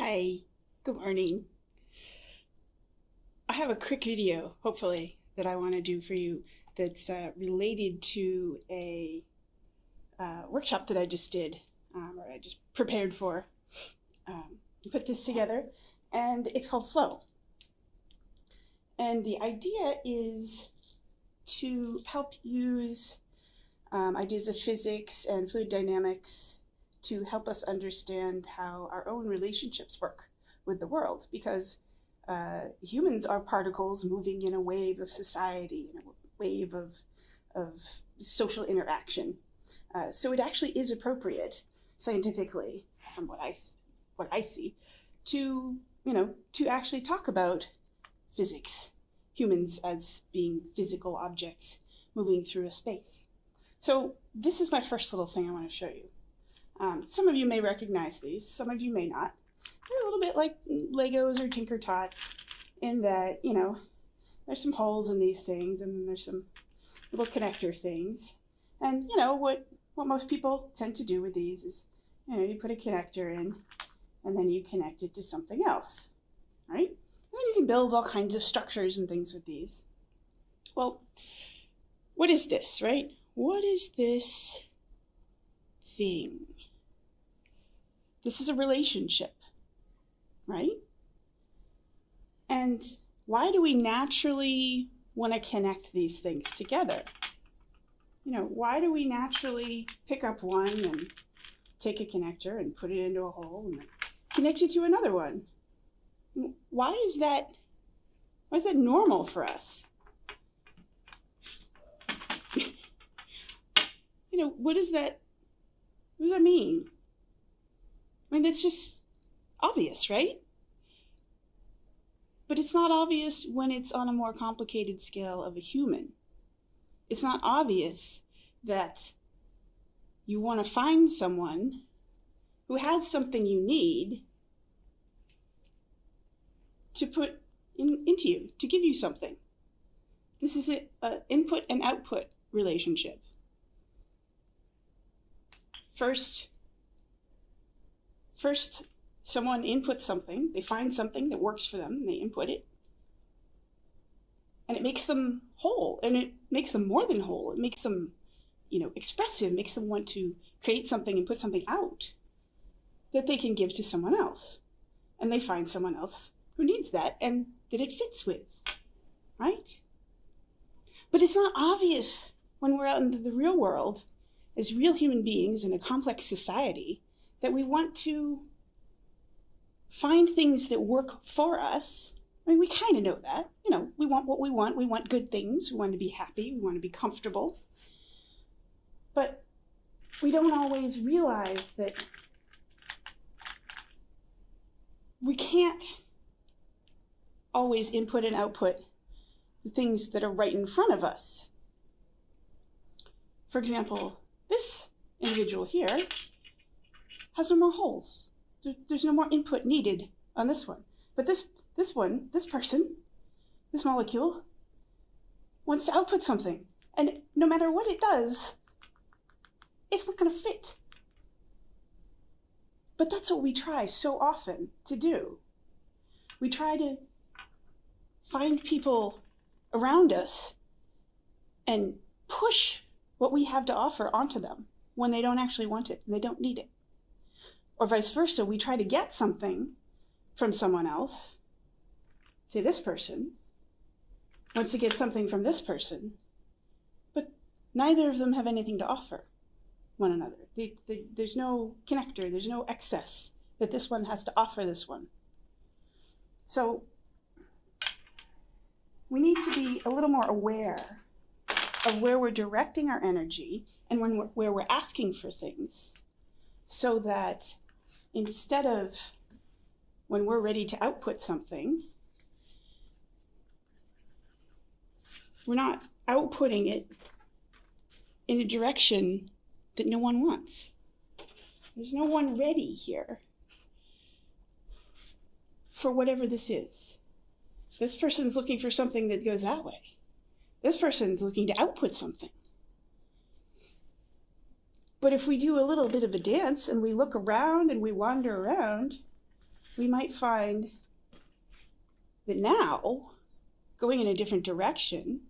Hi, good morning. I have a quick video, hopefully, that I want to do for you that's uh, related to a uh, workshop that I just did, um, or I just prepared for. Um, put this together, and it's called Flow. And the idea is to help use um, ideas of physics and fluid dynamics to help us understand how our own relationships work with the world because uh, humans are particles moving in a wave of society, in a wave of, of social interaction. Uh, so it actually is appropriate scientifically, from what I, what I see, to, you know, to actually talk about physics, humans as being physical objects moving through a space. So this is my first little thing I want to show you. Um, some of you may recognize these, some of you may not. They're a little bit like Legos or Tinkertoys in that, you know, there's some holes in these things and then there's some little connector things. And, you know, what, what most people tend to do with these is, you know, you put a connector in and then you connect it to something else, right? And then you can build all kinds of structures and things with these. Well, what is this, right? What is this thing? This is a relationship, right? And why do we naturally want to connect these things together? You know, why do we naturally pick up one and take a connector and put it into a hole and connect it to another one? Why is that, why is that normal for us? you know, what does that, what does that mean? I mean, that's just obvious, right? But it's not obvious when it's on a more complicated scale of a human. It's not obvious that you want to find someone who has something you need to put in, into you, to give you something. This is an input and output relationship. First, first someone inputs something, they find something that works for them, and they input it, and it makes them whole, and it makes them more than whole. It makes them, you know, expressive, makes them want to create something and put something out that they can give to someone else. And they find someone else who needs that and that it fits with, right? But it's not obvious when we're out in the real world as real human beings in a complex society that we want to find things that work for us. I mean, we kind of know that. You know, we want what we want. We want good things. We want to be happy. We want to be comfortable. But we don't always realize that we can't always input and output the things that are right in front of us. For example, this individual here has no more holes. There, there's no more input needed on this one. But this, this one, this person, this molecule, wants to output something. And no matter what it does, it's not going to fit. But that's what we try so often to do. We try to find people around us and push what we have to offer onto them when they don't actually want it and they don't need it or vice versa, we try to get something from someone else. Say, this person wants to get something from this person, but neither of them have anything to offer one another. They, they, there's no connector, there's no excess that this one has to offer this one. So we need to be a little more aware of where we're directing our energy and when we're, where we're asking for things so that instead of when we're ready to output something, we're not outputting it in a direction that no one wants. There's no one ready here for whatever this is. This person's looking for something that goes that way. This person's looking to output something. But if we do a little bit of a dance and we look around and we wander around, we might find that now, going in a different direction,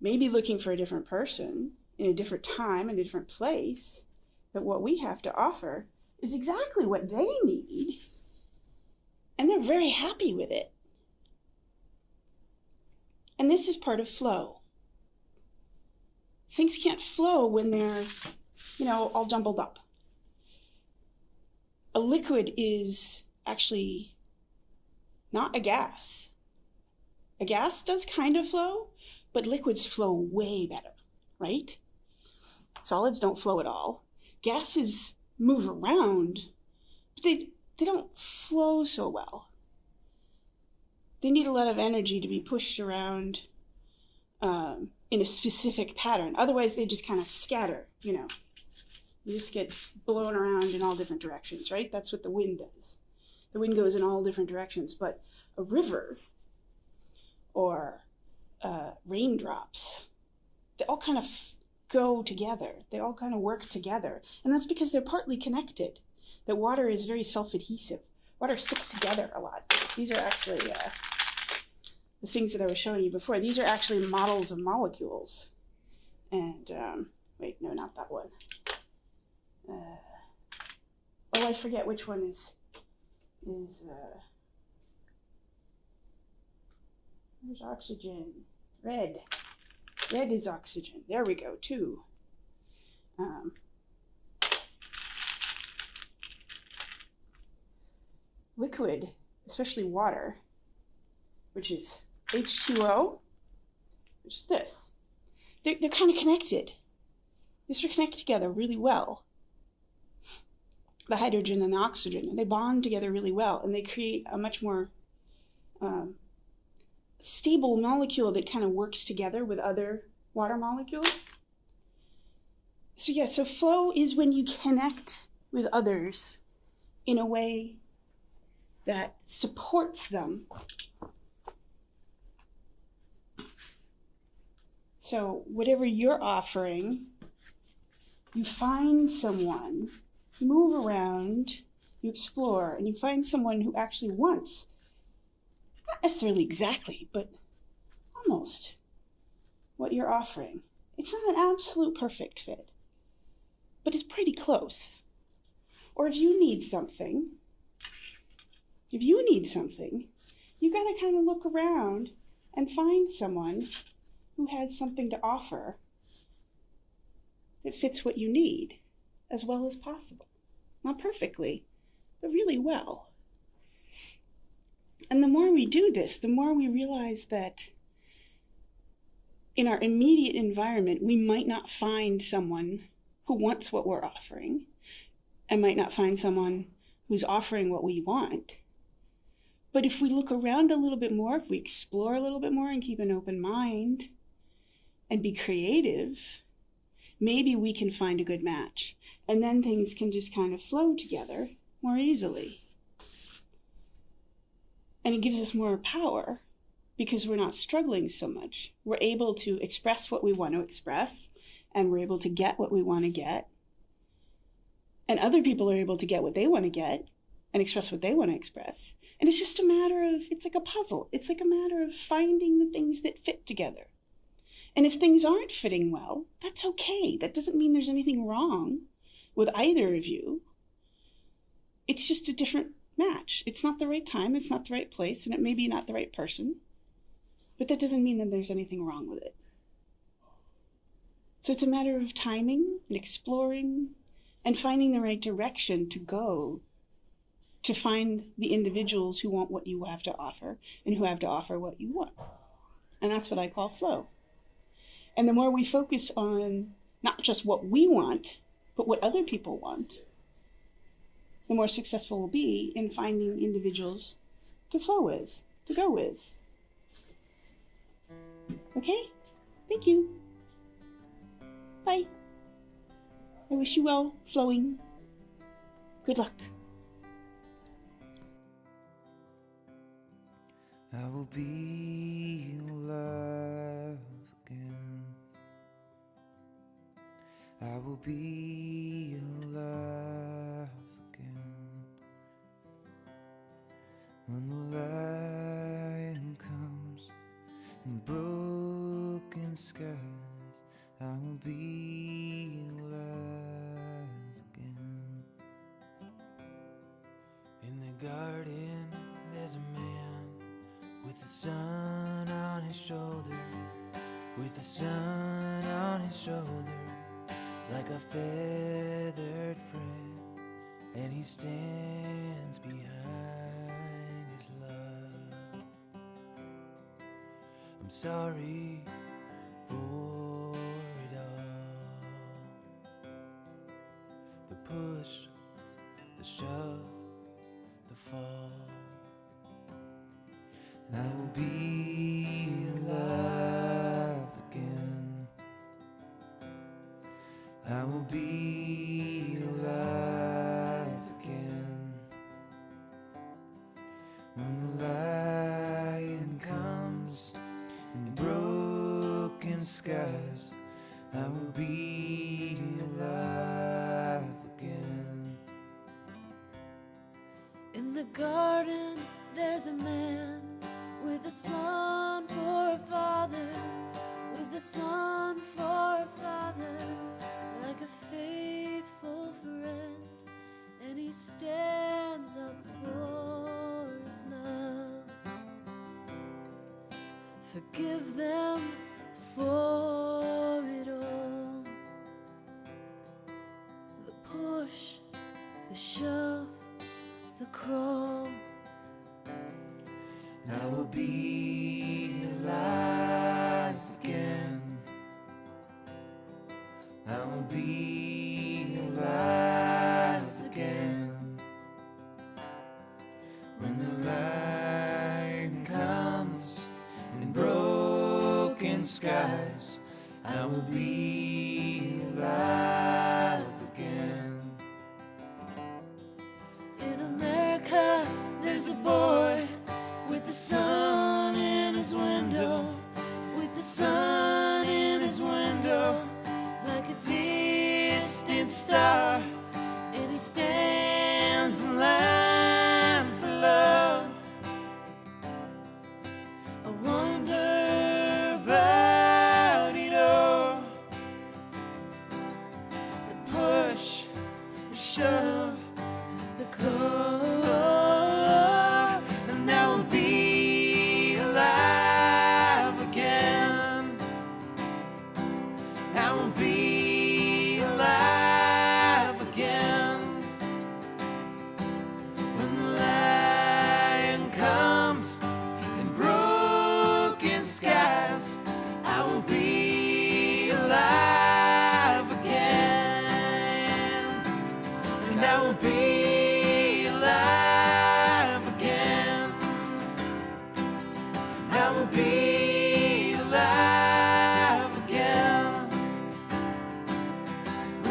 maybe looking for a different person in a different time, in a different place, that what we have to offer is exactly what they need. And they're very happy with it. And this is part of flow. Things can't flow when they're, you know, all jumbled up. A liquid is actually not a gas. A gas does kind of flow, but liquids flow way better, right? Solids don't flow at all. Gases move around, but they, they don't flow so well. They need a lot of energy to be pushed around um, in a specific pattern. Otherwise, they just kind of scatter, you know. You just get blown around in all different directions, right? That's what the wind does. The wind goes in all different directions. But a river or uh, raindrops, they all kind of go together. They all kind of work together. And that's because they're partly connected. That water is very self adhesive. Water sticks together a lot. These are actually uh, the things that I was showing you before. These are actually models of molecules. And, um, wait, no, not that one. Uh, oh, I forget which one is, is, uh, there's oxygen. Red. Red is oxygen. There we go, two. Um, liquid, especially water, which is H2O, which is this. They're, they're kind of connected. These are connected together really well. The hydrogen and the oxygen, and they bond together really well, and they create a much more um, stable molecule that kind of works together with other water molecules. So, yeah, so flow is when you connect with others in a way that supports them. So, whatever you're offering, you find someone, move around, you explore, and you find someone who actually wants not necessarily exactly, but almost what you're offering. It's not an absolute perfect fit, but it's pretty close. Or if you need something, if you need something, you got to kind of look around and find someone who has something to offer that fits what you need as well as possible. Not perfectly, but really well. And the more we do this, the more we realize that in our immediate environment, we might not find someone who wants what we're offering and might not find someone who's offering what we want. But if we look around a little bit more, if we explore a little bit more and keep an open mind and be creative, maybe we can find a good match. And then things can just kind of flow together more easily. And it gives us more power because we're not struggling so much. We're able to express what we want to express and we're able to get what we want to get. And other people are able to get what they want to get and express what they want to express. And it's just a matter of, it's like a puzzle. It's like a matter of finding the things that fit together. And if things aren't fitting well, that's okay. That doesn't mean there's anything wrong with either of you. It's just a different match. It's not the right time, it's not the right place, and it may be not the right person. But that doesn't mean that there's anything wrong with it. So it's a matter of timing and exploring and finding the right direction to go to find the individuals who want what you have to offer and who have to offer what you want. And that's what I call flow. And the more we focus on not just what we want, but what other people want, the more successful we'll be in finding individuals to flow with, to go with. Okay? Thank you. Bye. I wish you well flowing. Good luck. I will be again. I will be alive. Again When the lion comes in broken skies, I will be alive again. In the garden, there's a man with the sun on his shoulder, with the sun on his shoulder, like a feathered friend, and he stands behind his love. I'm sorry for In the garden, there's a man with a son for a father, with a son for a father, like a faithful friend, and he stands up for his love. Forgive them for it all. The push, the shove, the. I will be alive again. I will be alive again. When the lion comes in broken skies, I will be alive a boy with the sun in his window, with the sun in his window, like a distant star,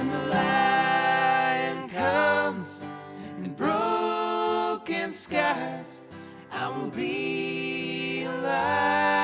When the lion comes in broken skies, I will be alive.